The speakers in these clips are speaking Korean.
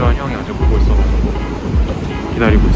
필요한 형이 아직 오고 있어가지고 기다리고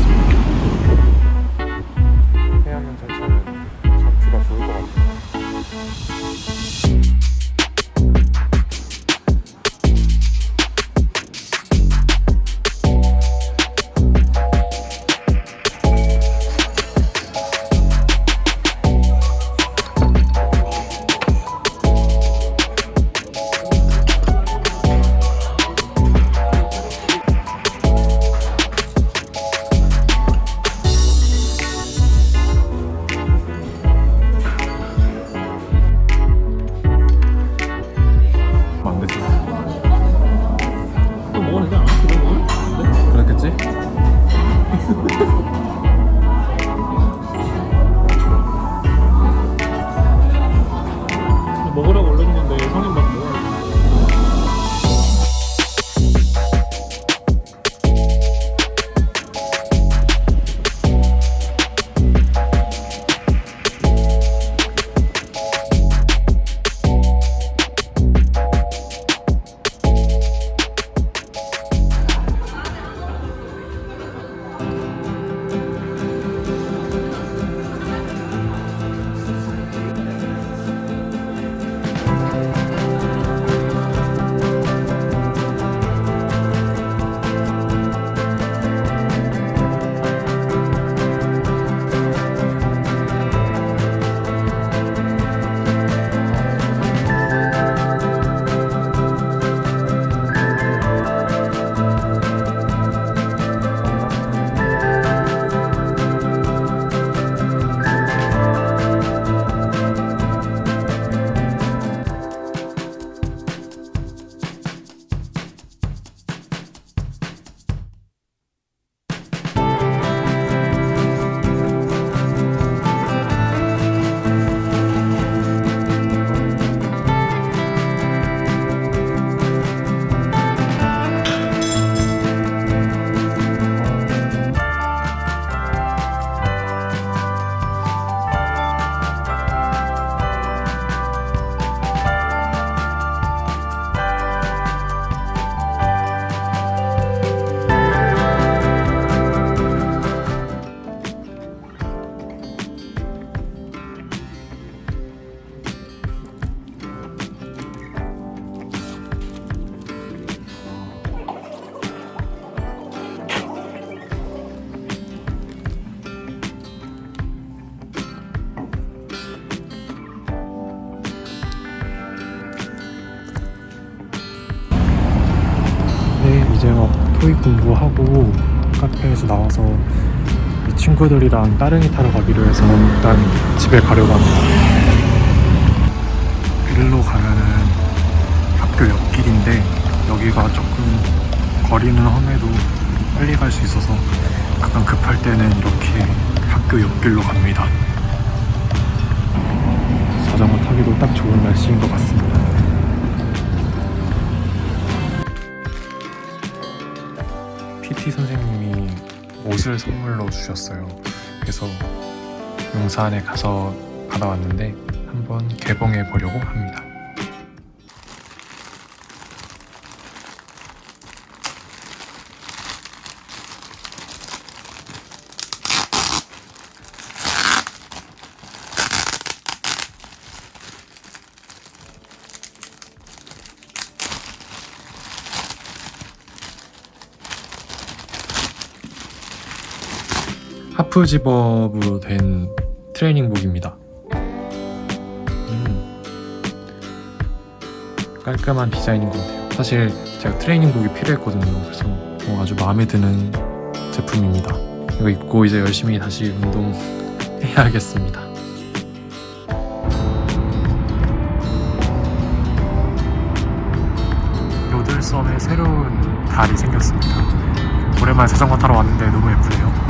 토익 공부하고 카페에서 나와서 이 친구들이랑 따릉이 타러 가기로 해서 일단 집에 가려고 합니다. 일로 가면은 학교 옆길인데 여기가 조금 거리는 험해도 빨리 갈 수 있어서 가끔 급할 때는 이렇게 학교 옆길로 갑니다. 자전거 타기도 딱 좋은 날씨인 것 같습니다. 옷을 선물로 주셨어요. 그래서 용산에 가서 받아왔는데 한번 개봉해 보려고 합니다. 하프 집업으로 된 트레이닝복입니다. 음, 깔끔한 디자인인 것 같아요. 사실 제가 트레이닝복이 필요했거든요. 그래서 어, 아주 마음에 드는 제품입니다. 이거 입고 이제 열심히 다시 운동해야겠습니다. 요들섬에 새로운 달이 생겼습니다. 오랜만에 자전거 타러 왔는데 너무 예쁘네요.